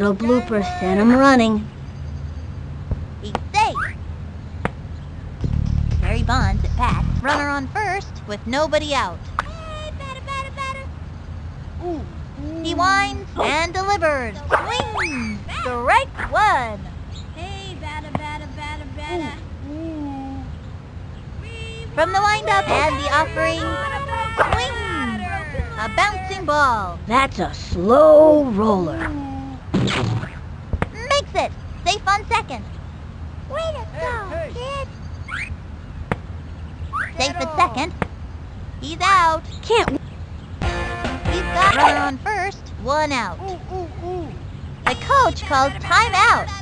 little blooper sent him running. He's safe. Barry Bonds at bat. Runner on first with nobody out. He winds and delivers. Swing. Strike one. Hey, batter, batter, batter, batter. From the windup and the offering. Swing. A bouncing ball. That's a slow roller. Makes it. Safe on second. Way to go, kid. Safe at second. He's out. Can't He's got runner on first. One out. The coach calls timeout.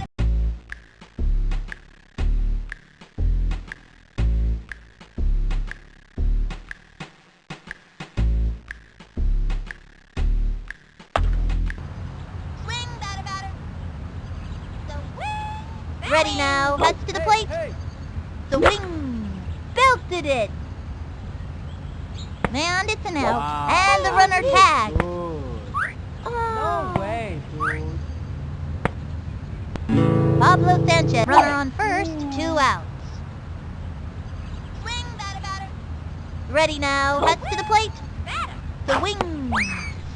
Ready now. Cuts to the plate. The wing. Belted it. And it's an out. Wow. And the runner tagged. Dude. Oh. No way, dude. Pablo Sanchez, runner on first, two outs. Swing, batter, batter. Ready now, cuts to the plate. The wing.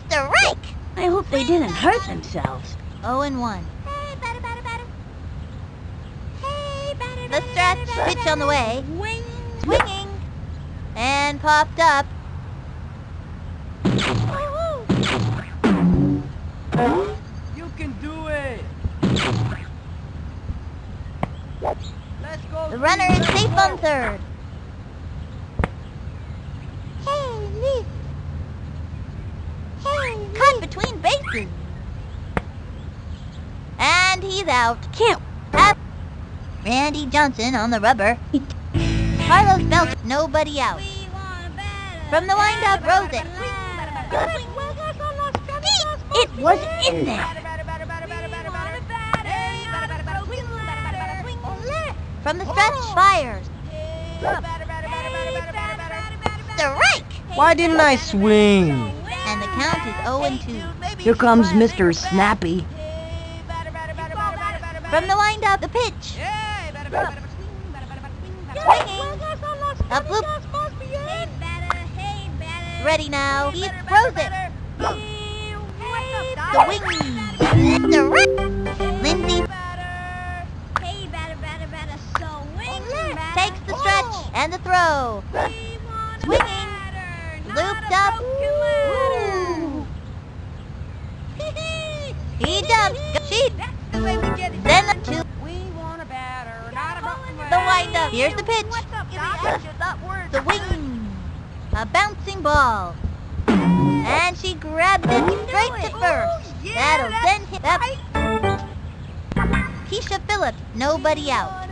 Strike. I hope they didn't hurt themselves. 0 and 1. Hey, batter, batter, batter. Hey, batter, The batter, stretch, batter, pitch on the way. Wing. Swinging. And popped up. You can do it. Let's go. The runner is safe on third. Hey, Lee. Hey. Cut between bases. And he's out. Can't. Up. Randy Johnson on the rubber. Carlos Belcher, nobody out. We want a batter. From the windup, rose it. It was in there. From the stretch, fires. Strike! Why didn't I swing? And the count is 0 and 2. Here comes Mr. Snappy. From the windup, the pitch. Swinging. Up loop. Ready now. He throws it. The wing. Strike. Lindsay takes the stretch and the throw. Swinging. Looped up. He jumps. She. Then the two. Here's the pitch. The wing. A bouncing ball. And she grabbed it straight to first. That'll send him up. Keisha Phillips, nobody out.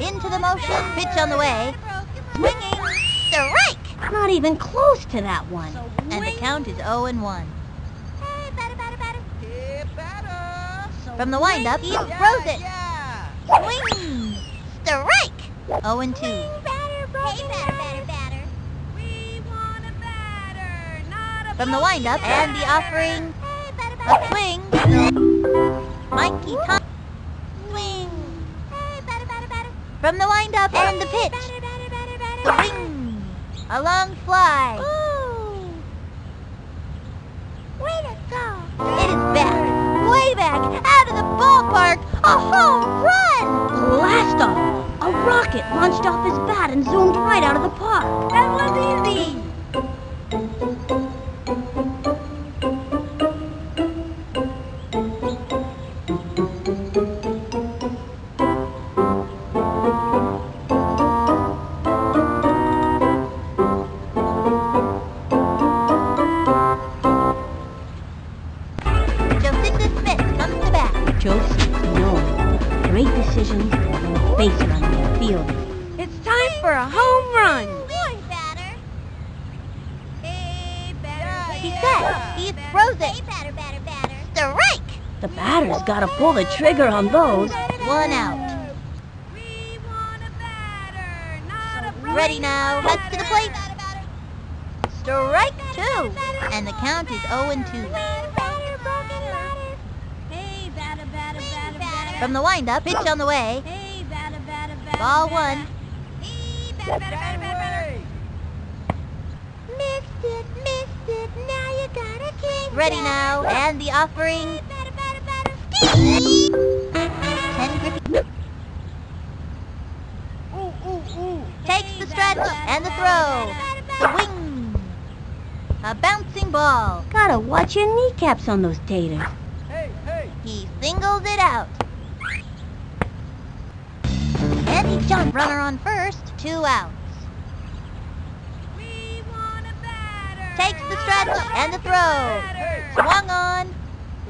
Into the motion, pitch on the way. Swinging, strike! Not even close to that one. And the count is 0 and 1. From the windup, he throws it. Swing! Strike! 0 and 2. From the windup and the offering, a swing. Mikey Tom. Swing. From the windup and the pitch, the wing. A long fly. It back, way back, out of the ballpark. A home run! Blast off! A rocket launched off his bat and zoomed right out of the park. That was easy. He throws it. Strike! The batter's gotta pull the trigger on those. One out. ready now. Cuts to the plate. Strike two. And the count is 0 and 2. Hey, batter, batter, batter, batter. From the windup, pitch on the way. Hey, batter, batter, batter. Ball batter. one. Ready now. And the offering. Ooh. takes the stretch and the throw. The wing. A bouncing ball. Gotta watch your kneecaps on those taters. Hey, hey. He singles it out. And he jumped. Runner on first. Two outs. We want a batter. Takes the stretch and the throw. Swung on.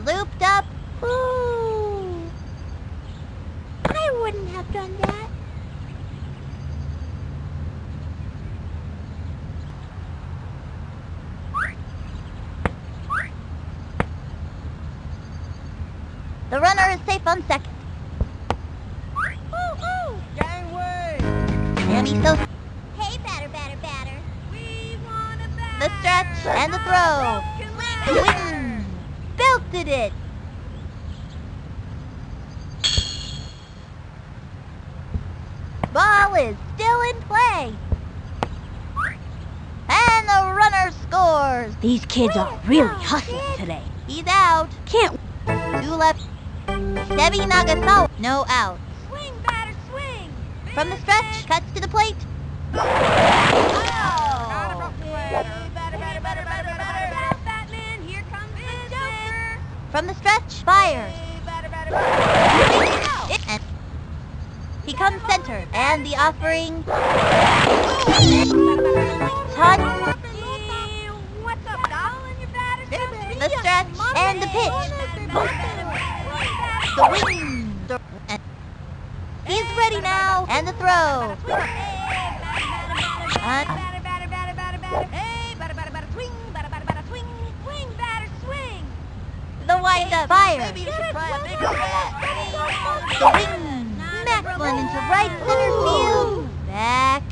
Looped up. Ooh. I wouldn't have done that. The runner is safe on second. Kids are really hustling today. He's out. Can't Two left. Debbie Nagasawa. No out. Swing, batter, swing. From the stretch, cuts to the plate. From the stretch, fires. And he comes center, and the offering. Touch. Hey, What's up, doll? Your batter's up. The stretch and the pitch. The wing. The- and He's ready now, and the throw. The windup, fire. Maybe you should try a bigger bat. The wing. Smack one into right center field. Back.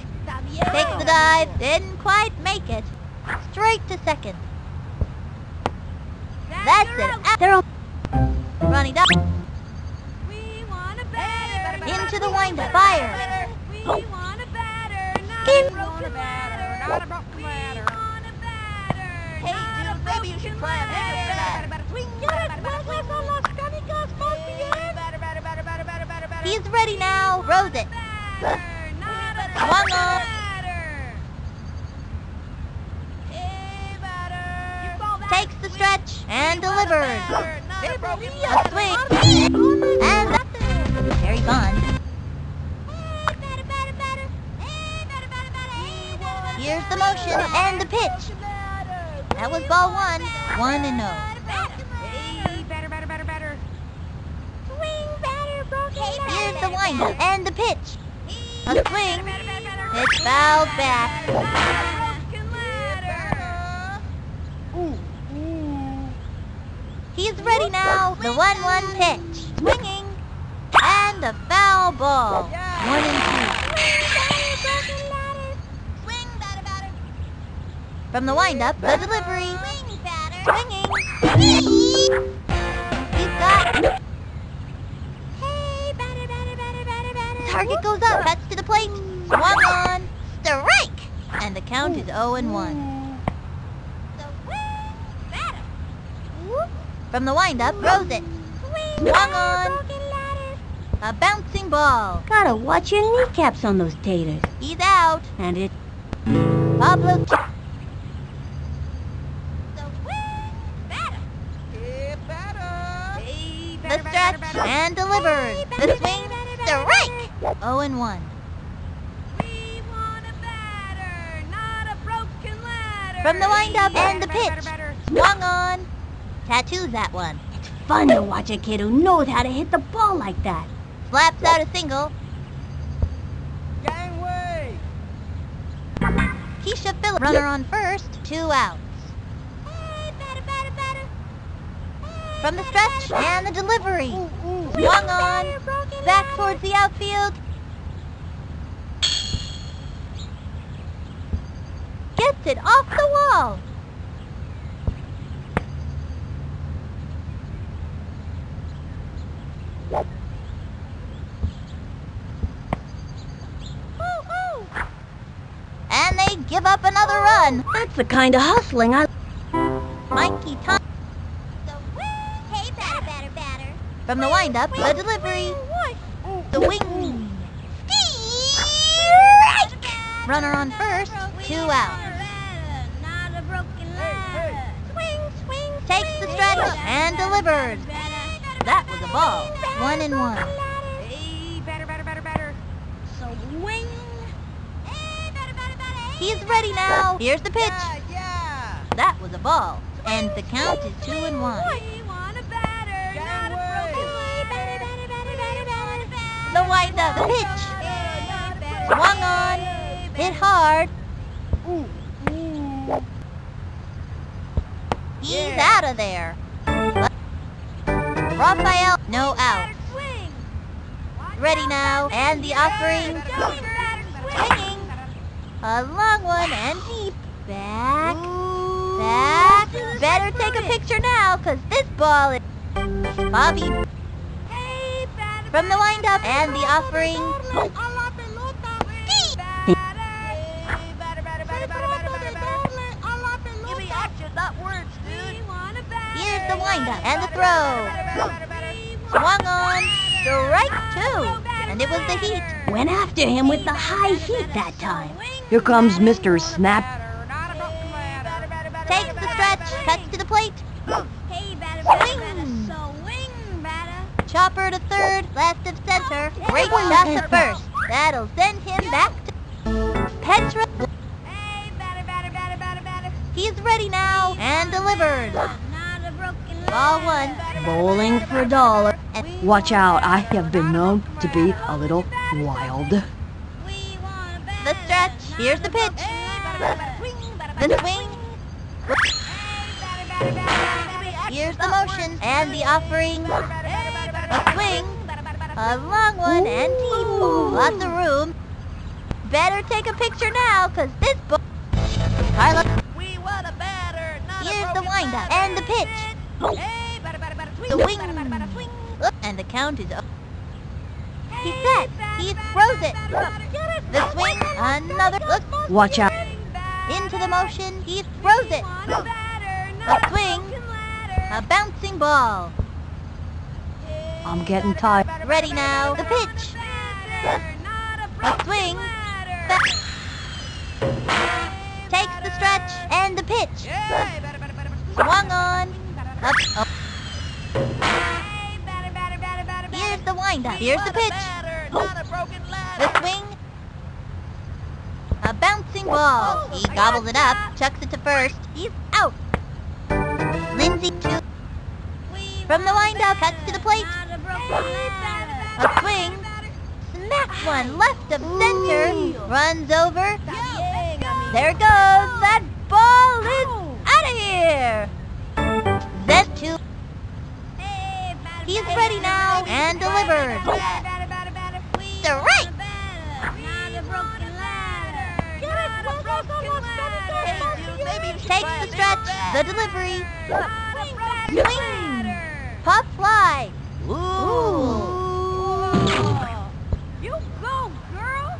Takes the dive. Didn't quite make it. Straight to second. That's it. They're all running up We want a batter. into the windup. Fire. We want a batter, not a broken ladder. Not a broken ladder. We want a batter. Hey, dude, maybe you should try a bigger Hey, bat. batter, batter, swing, batter, batter, batter, swing. Hey, batter, batter, batter, batter, batter, batter, batter. He's ready now. Rose it. Batter, not a Swung broken on. ladder. Hey, batter. You call that Takes the stretch and delivers. A broken A ladder. swing. And Terry Bond. Hey, batter, batter, batter. Hey, batter, batter, batter. Hey, batter, batter, Here's the motion and the pitch. That was ball one. One and no. Broken Here's the windup and the pitch. A swing. It's fouled back. Broken ladder. Ooh, ooh. He's ready now. The 1-1 pitch. Swinging. And a foul ball. One and two. From the windup, the delivery. Swinging. He's got. Target goes up. Cuts to the plate. Swung on. Strike. And the count is 0 and 1. From the windup, throws it. Swung on. A bouncing ball. gotta watch your kneecaps on those taters. He's out. And it Pablo. Swing, batter. Hey, batter. Hey, The stretch and delivers. The swing. batter, Strike. 0 and 1. We want a batter, not a broken ladder. From the windup and the pitch. Swung on. Tattoos that one. it's fun to watch a kid who knows how to hit the ball like that. Slaps out a single. Gangway. Keisha Phillips. Runner on first. Two outs. Hey, batter, batter, batter. Hey, From the stretch and the delivery. Ooh, ooh. Swung on. Back towards the outfield. Gets it off the wall. Woo-hoo. And they give up run. That's the kind of hustling I... Mikey Tom Hey, batter, batter, batter. from the windup, the delivery, the wing. Strike! Runner on first, two out. Not a broken hey. ladder. Swing, swing, Takes the stretch and delivers. That was a ball. One and one. Hey, batter, batter, batter, batter. So wing. Hey, batter, batter, batter. He's ready now. Here's the pitch. Yeah, yeah. That was a ball. And the count is two and one. We want a batter, Gang not a broken ladder. Batter, batter, batter, batter, batter. The windup, the pitch. Hey, Swung on. Hit hard. Ooh, ooh. He's Yeah. out of there. Raphael, no out. Ready now. And the offering. Swinging. A long one and deep. Back. Back. Better take a picture now, cause this ball is... Bobby. Hey, from the windup and the offering. Here's the windup and the throw. Swung on. Strike two. And it was the heat. Went after him with the high heat that time. Here comes Mr. Snap. Batter, not a broken ladder. Batter, batter, Takes the stretch. Cuts to the plate. Hey, batter, batter, Swing. batter, so wing. Chopper to third. Left of center. Oh, Great shot to first. That'll send him back to... Petra. Hey, batter, batter, batter, batter, batter. He's ready now. And delivered. Not a broken Ball one. Bowling for a dollar. Watch out, I have been known to be a little wild. We want a the stretch. Here's the pitch. ladder. The swing. Here's the motion. And the offering. A swing. A long one and deep. Lots of room. Better take a picture now, cause this ball... Carla, We want a batter, not a here's the broken windup and the pitch. Hey, batter, batter, batter, swing. The wing. And the count is up. He's set. He throws it. The swing. Another. Look. Watch out. Into the motion. He throws it. A swing. A bouncing ball. I'm getting tired. Ready now. The pitch. A swing. Takes the stretch and the pitch. Swung on. Up. up. Here's the. Pitch. Oh. A. The swing. A bouncing ball. He gobbles it up, chucks it to first. He's out. Lindsay two. From the windup, cuts to the plate. A swing. Smacks one left of center. Runs over. There it goes. That ball is out of here. Then two. He's ready now and delivered. Strike. Takes the stretch. The delivery. Swing. Pop fly. Ooh. You go, girl.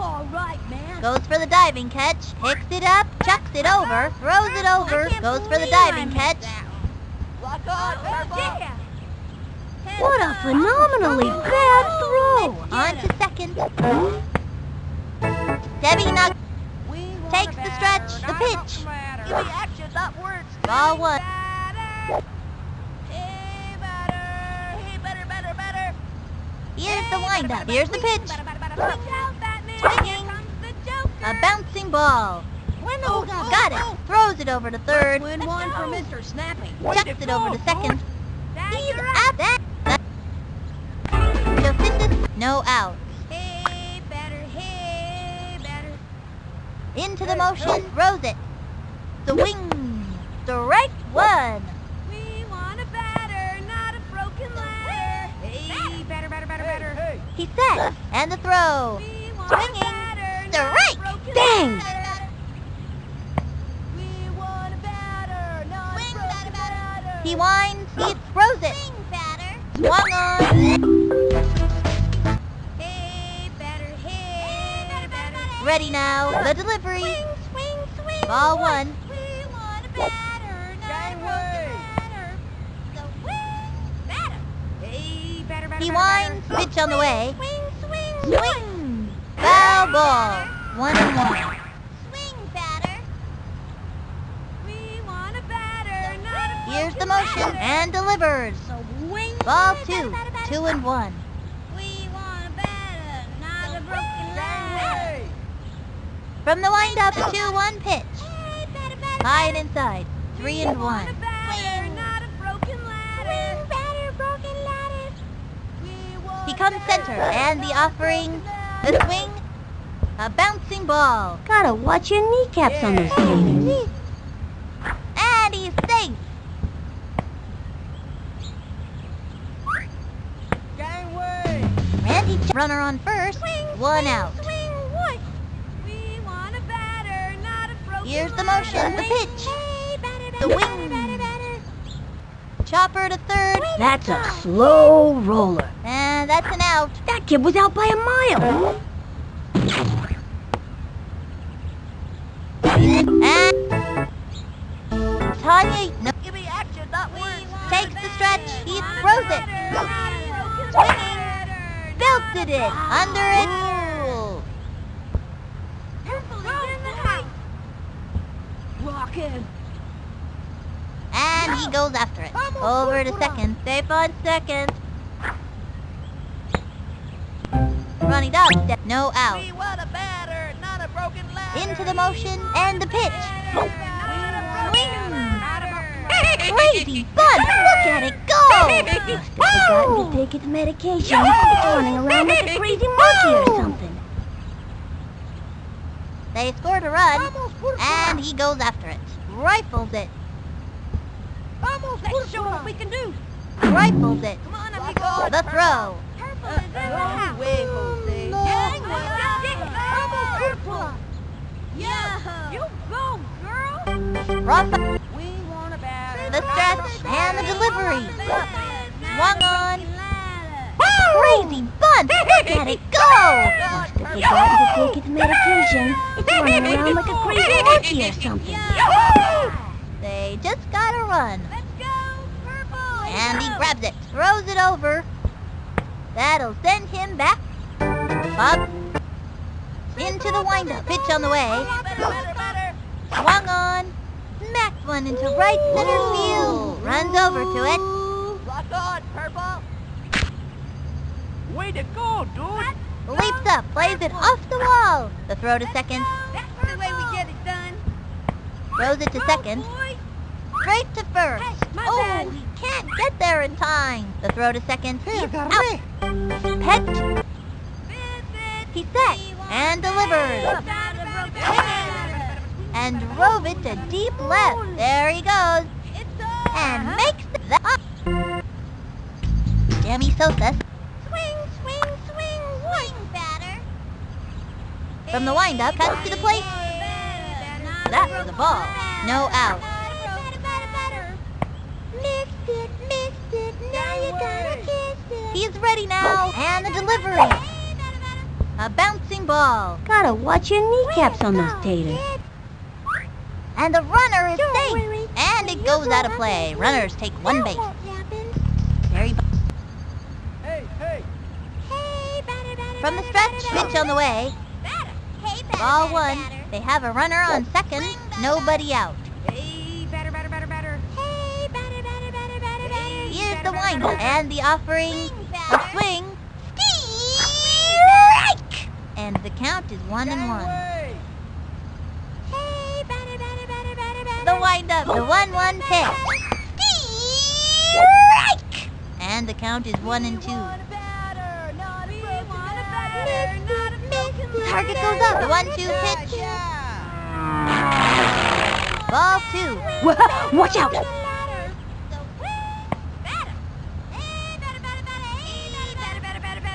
All right, man. Goes for the diving catch. Picks it up. Chucks it over. Throws it over. Goes for the diving catch. Lock on, Oh, yeah. What a phenomenally bad throw! On to second. Debbie Nug. Takes the stretch. The pitch. Give me action, not words. Ball one. Here's the windup. Here's the pitch. Swinging. A bouncing ball. Oh, Got it. Throws it over to third. Win one for Mr. Snappy. Chucks it over to second. He's at that. No out. Hey, batter, hey, batter. Into the motion, throws it. The wing, direct one. We want a batter, not a broken ladder. Hey, batter, batter, batter, batter. Hey, hey. He set, and the throw. We want Swinging, batter, not a bang. Ladder. He winds, he throws it. Swing batter. Swung Ready now. The delivery. Swing, swing, swing. Ball one. We want a batter, not a broken batter. So wing, batter. Hey, batter, batter, He batter, winds. batter. Pitch on the way. Swing, swing, Swing. Foul ball. One and one. Swing, batter. We want a batter, not a Here's the motion batter. and delivered. So wing, Ball batter, two. batter, batter, Two and one. From the windup, 2-1 pitch. Hey, batter, batter, High and inside. Three and one. a batter, not a broken ladder. Swing, batter, broken ladder. We want He comes center, and the not a offering, the swing, a bouncing ball. Gotta watch your kneecaps on those taters. And he's safe. Gangway! Randy Ch- runner on first. Swing, One swing, out. Swing, what? We want a batter, not a broken Here's the motion, the pitch. The wing. Chopper to third. That's a slow roller. And that's an out. That kid was out by a mile. And Tanya no, Give me action, not words. takes the stretch. He throws it. Belted it. Under it. Ooh. Rockin'. And he goes after it. Over to second. Safe on second. Ronnie Dog, no out. We a batter, not a broken ladder. Into the motion and the pitch. Swing. Crazy Bud, look at it go! Have forgotten to take its medication. It's running around like a crazy monkey or something. They scored a run, and he goes after it. Rifles it. Let's show what we can do. Rifles it. Come on, amigo. The throw. Purple is in the house. Oh, way, Jose. Oh, purple. Yeah. You go, girl. Rough We want a batter. the stretch and the delivery. Swung on. Crazy Bud, look at it go! Must have forgotten to take its medication. It's running around like a crazy monkey or something. They just got a run. Let's go, purple. And he grabs it, throws it over. That'll send him back. Up. Into the windup. Pitch on the way. Swung on. Smacked one into right center field. Runs over to it. Rock on, purple. Way to go, dude. Leaps up. Plays it off the wall. The throw to second. That's the way we get it done. Throws it to second. Straight to first. Oh, can't get there in time. The throw to second. Out. Pet. He set and delivered. And drove it to deep left. There he goes. And makes the up. Sammy Sosa Swing, swing, swing, swing, batter. from the windup cuts to the plate. That was a ball. No out. Missed it, missed it, now you gotta kiss it. He's ready now. And the delivery. A bouncing ball. Gotta watch your kneecaps on those taters. And the runner is Don't safe. worry. And it goes out of play. Runners take one base. Very bu- Hey, hey. From the stretch, pitch on the way. Ball one. They have a runner on second. Nobody out. Here's Batter, the batter, windup batter. and the offering. A swing. Strike! And the count is one and one. Gangway. Hey, batter, batter, batter, batter, batter. The windup, the one-one pitch. Strike! And the count is one and two. Target goes up. The one-two pitch. Ball two. Wha- Watch out!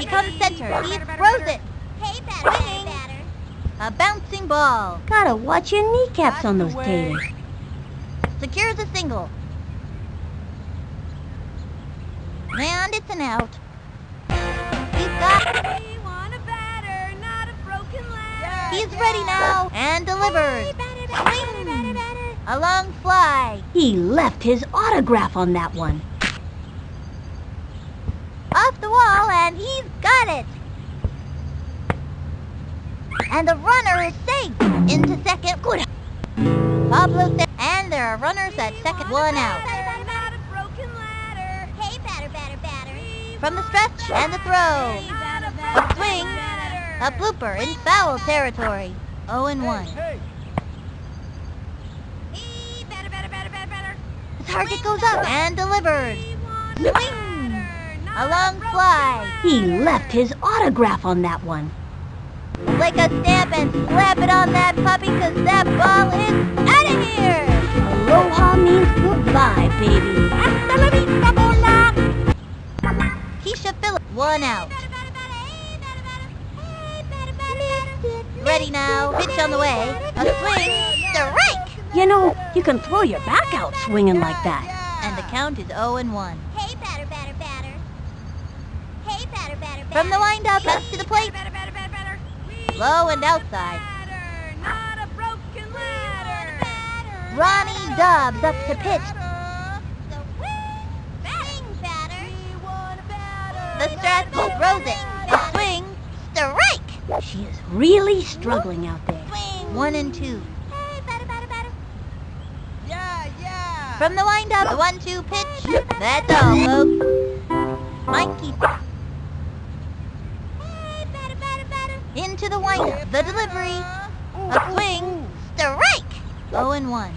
He comes center. He throws it. Swinging. A bouncing ball. Gotta watch your kneecaps on those taters. Secures a single. And it's an out. He's got. We want a batter, not a broken ladder. He's ready now and delivers. Batter, batter, Swing. batter, batter. A long fly. He left his autograph on that one. Off the wall and he's got it. And the runner is safe into second. Good. Pablo sa- and there are runners at second. One out. Hey, batter, batter, batter. From the stretch and the throw. A swing. A blooper in foul territory. 0 and 1. Hey, batter, batter, batter, batter, batter. The target goes up and delivers. Swing. A batter, not A long fly. He left his autograph on that one. Lick a stamp and slap it on that puppy because that ball is out of here. Aloha means goodbye, baby. Hasta la vista, bola. Keisha Phillips, one out. Ready now, pitch on the way. A swing, strike. You know, you can throw your back out swinging like that. And the count is 0 and 1. Hey, batter, batter, batter. Hey, batter, batter, batter. From the windup, up to the plate. Batter, batter, batter. We Low and outside. batter, not a broken ladder. Ronnie Dobbs up to pitch. The stretch throws it. A swing, strike. She is really struggling out there. One and two. Yeah, yeah. From the windup, the one-two pitch. That's all, folks. Mikey into the windup. The delivery. A swing, strike. 0 and 1.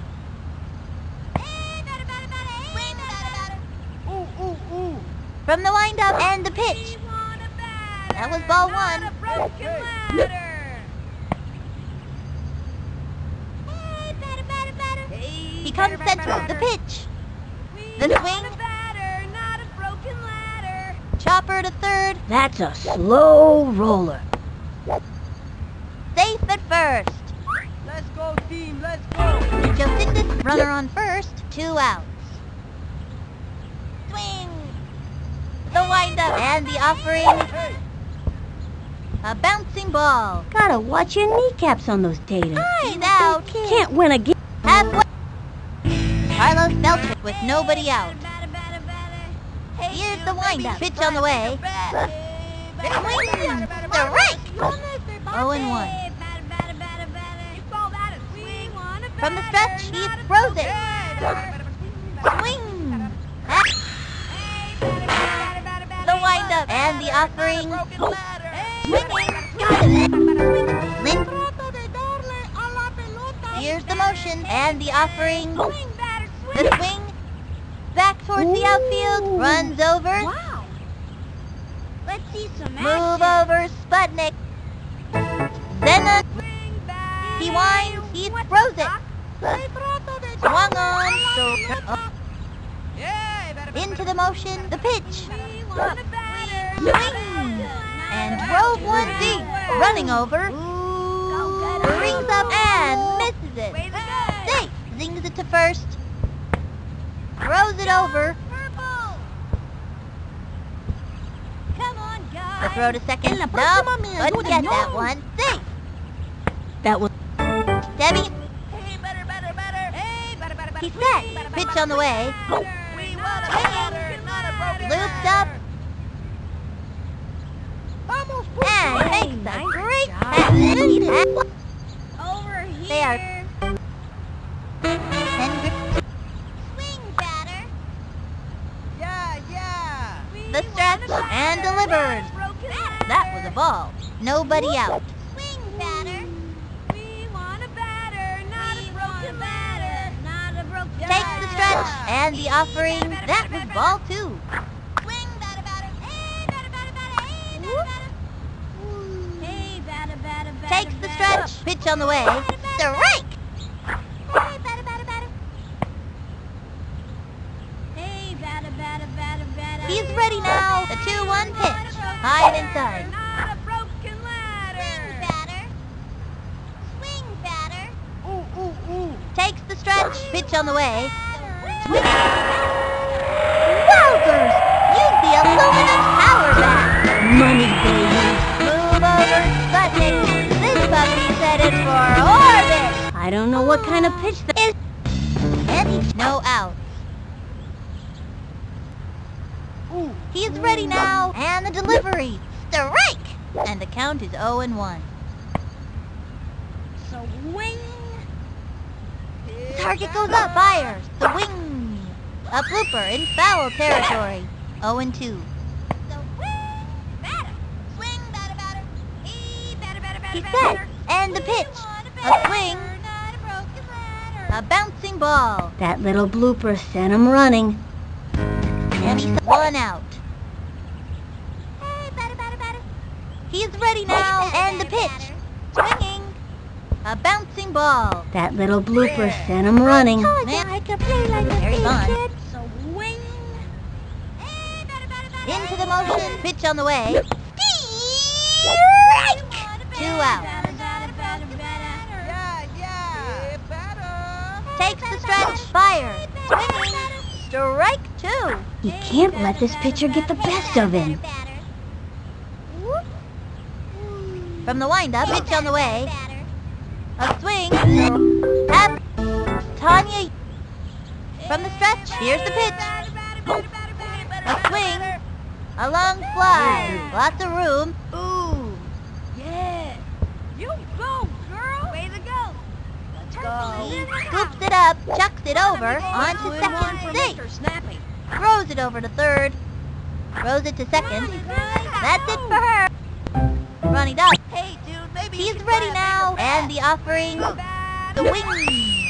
Ooh, ooh, ooh. From the windup and the pitch. That was ball one. He comes central. The pitch. The swing. Chopper to third. That's a slow roller. Safe at first. Let's go, team. Let's go. Josindis, runner on first. Two outs. Swing. The windup and the offering. Hey, A bouncing ball. Gotta watch your kneecaps on those taters. He's out. Can't win again. Halfway. Carlos Belcher with nobody out. Here's the windup. Pitch on the way. Swing. Strike. 0 and 1. From the stretch, he throws it. Swing. The windup and the offering. Swinging. Got it. Here's the motion and the offering. The swing. Back towards the outfield. Runs over. Wow. Let's see some Move over Sputnik. Then he winds. He throws it. Swung on. So into the motion. The pitch. Swing. And drove one deep. Running over. Rings up and misses it. Safe. Zings it to first. Throws it over. Come on, guys. The throw to second. Nope. Couldn't get that one. Safe. That was Debbie. Hey, better, better, better. Hey, better, better, better. He's set. Pitch on the way. We want a batter, not a broken Looped up. And makes a great pass. Over here. They are- And Swing, batter. yeah, yeah. The stretch want a batter, and delivers. not a broken ladder. that was a ball. Nobody out. Swing, batter. We want a batter, not a broken ladder. Not a broken Takes the stretch and the offering. That was ball two. Takes the stretch. Pitch on the way. Strike. He's ready now. The 2-1 pitch. High and inside. Not a broken ladder. Swing, batter. Swing, batter. Ooh, ooh, ooh. Takes the stretch. Pitch on the way. Wowzers! Use the aluminum power bat. Money, baby. Move over, Sputnik. This puppy's headed for orbit. I don't know what kind of pitch that is. He's no out. He's ready now. And the delivery. Strike! And the count is 0 and 1. Swing. Target goes up, fires. The wing. A blooper in foul territory. 0 and 2. Batter. Swing, batter, batter. He batter, batter, batter, He's batter. And the pitch. A swing. A bouncing ball. That little blooper sent him running. And he's one out. Hey, batter, batter, batter. He's ready now. And the pitch. Swinging. A bouncing ball. That little blooper sent him running. Man, I can play like a Very fun. Swing. Hey, batter, batter, batter. Into the motion. Pitch on the way. Strike. Two out. Takes the stretch. Fire. Strike two. He can't let this pitcher get the best of him. From the windup. Pitch on the way. A swing. Tap. Tanya. From the stretch. Here's the pitch. A long fly. Lots of room. Ooh. Yeah. You go, girl. Way to go. Let's He scoops it up, chucks it over onto second one second for base. Mr. Snappy. Throws it over to third. Throws it to second. That's it for her. Running up. Hey, dude, maybe He's ready now. And the offering. The wing.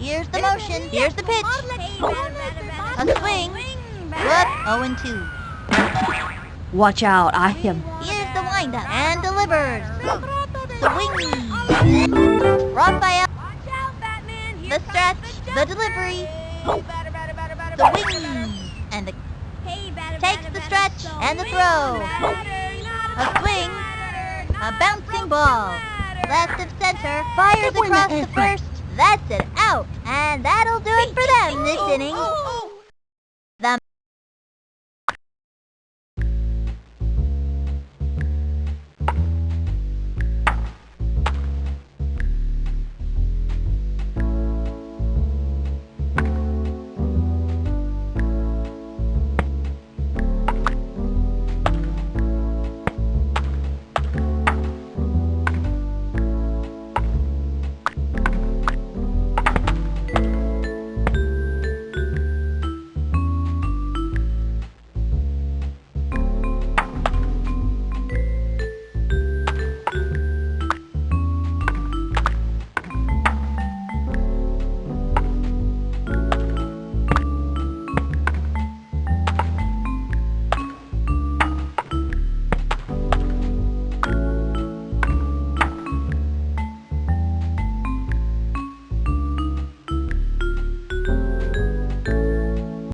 Here's the motion. Here's the pitch. A swing. Whoop. 0 and 2. Watch out, I have... Here's the windup. And delivers. The wing. Raphael. Watch out, Batman. The stretch. the delivery. The wing. And the Takes the stretch and the throw. A swing. A bouncing ball. Left of center. Fires across the first. That's it. Out. And that'll do it for them this inning. Oh, oh, oh,